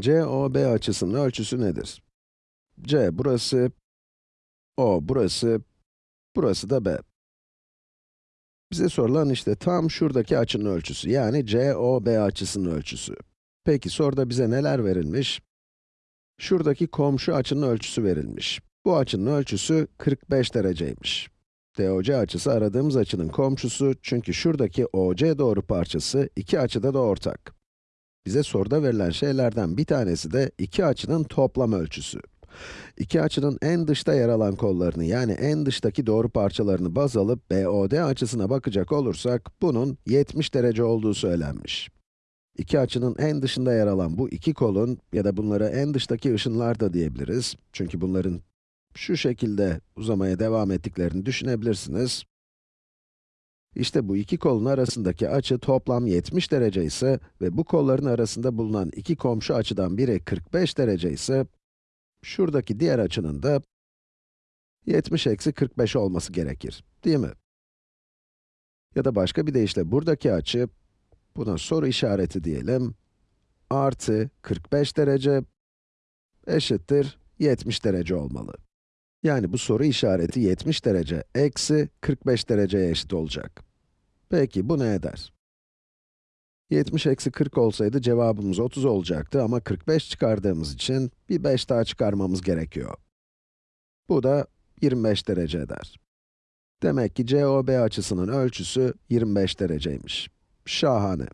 COB açısının ölçüsü nedir? C burası, O burası, burası da B. Bize sorulan işte tam şuradaki açının ölçüsü, yani COB açısının ölçüsü. Peki soruda bize neler verilmiş? Şuradaki komşu açının ölçüsü verilmiş. Bu açının ölçüsü 45 dereceymiş. DOC açısı aradığımız açının komşusu çünkü şuradaki OC doğru parçası iki açıda da ortak. Bize soruda verilen şeylerden bir tanesi de iki açının toplam ölçüsü. İki açının en dışta yer alan kollarını yani en dıştaki doğru parçalarını baz alıp BOD açısına bakacak olursak bunun 70 derece olduğu söylenmiş. İki açının en dışında yer alan bu iki kolun ya da bunlara en dıştaki ışınlar da diyebiliriz. Çünkü bunların şu şekilde uzamaya devam ettiklerini düşünebilirsiniz. İşte bu iki kolun arasındaki açı toplam 70 derece ise ve bu kolların arasında bulunan iki komşu açıdan biri 45 derece ise, şuradaki diğer açının da 70 eksi 45 olması gerekir, değil mi? Ya da başka bir deyişle buradaki açı, buna soru işareti diyelim, artı 45 derece eşittir 70 derece olmalı. Yani bu soru işareti 70 derece eksi 45 dereceye eşit olacak. Peki bu ne eder? 70 eksi 40 olsaydı cevabımız 30 olacaktı ama 45 çıkardığımız için bir 5 daha çıkarmamız gerekiyor. Bu da 25 derece eder. Demek ki COB açısının ölçüsü 25 dereceymiş. Şahane.